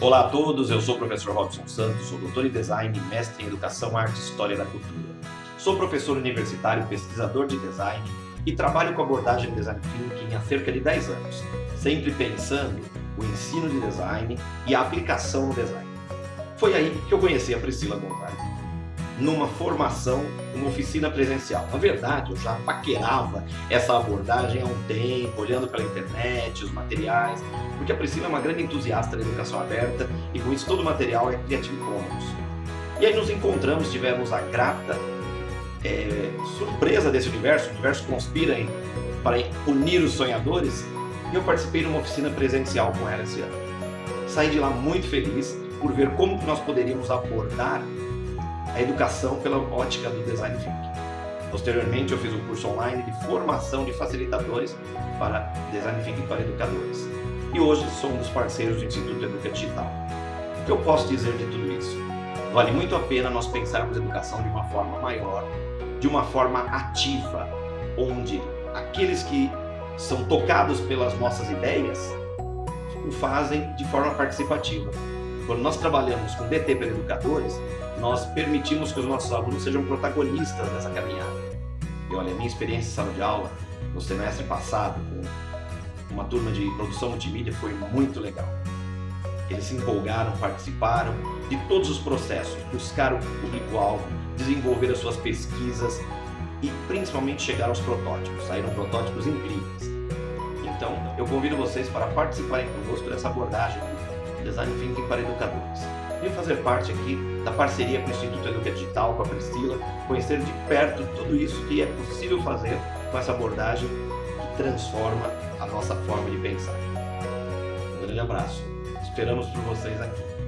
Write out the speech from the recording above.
Olá a todos, eu sou o professor Robson Santos, sou doutor em Design mestre em Educação, Arte e História da Cultura. Sou professor universitário, pesquisador de design e trabalho com abordagem de Design Thinking há cerca de 10 anos, sempre pensando o ensino de design e a aplicação no design. Foi aí que eu conheci a Priscila Gonzalez numa formação, uma oficina presencial. Na verdade, eu já paquerava essa abordagem há um tempo, olhando pela internet, os materiais, porque a Priscila é uma grande entusiasta da educação aberta e com isso todo o material é Creative Commons. E aí nos encontramos, tivemos a grata é, surpresa desse universo, o universo conspira em, para unir os sonhadores, e eu participei de uma oficina presencial com ela esse ano. Saí de lá muito feliz por ver como que nós poderíamos abordar a educação pela ótica do Design Thinking. Posteriormente, eu fiz um curso online de formação de facilitadores para Design Thinking para educadores. E hoje sou um dos parceiros do Instituto Educa Digital. O que eu posso dizer de tudo isso? Vale muito a pena nós pensarmos educação de uma forma maior, de uma forma ativa, onde aqueles que são tocados pelas nossas ideias o fazem de forma participativa. Quando nós trabalhamos com DT para educadores, nós permitimos que os nossos alunos sejam protagonistas dessa caminhada. E olha, a minha experiência em sala de aula, no semestre passado, com uma turma de produção multimídia, foi muito legal. Eles se empolgaram, participaram de todos os processos, buscaram o público-alvo, desenvolveram as suas pesquisas e principalmente chegaram aos protótipos, saíram protótipos incríveis. Então, eu convido vocês para participarem conosco dessa abordagem Design Thinking para Educadores. Venho fazer parte aqui da parceria com o Instituto Educa Digital, com a Priscila, conhecer de perto tudo isso que é possível fazer com essa abordagem que transforma a nossa forma de pensar. Um grande abraço. Esperamos por vocês aqui.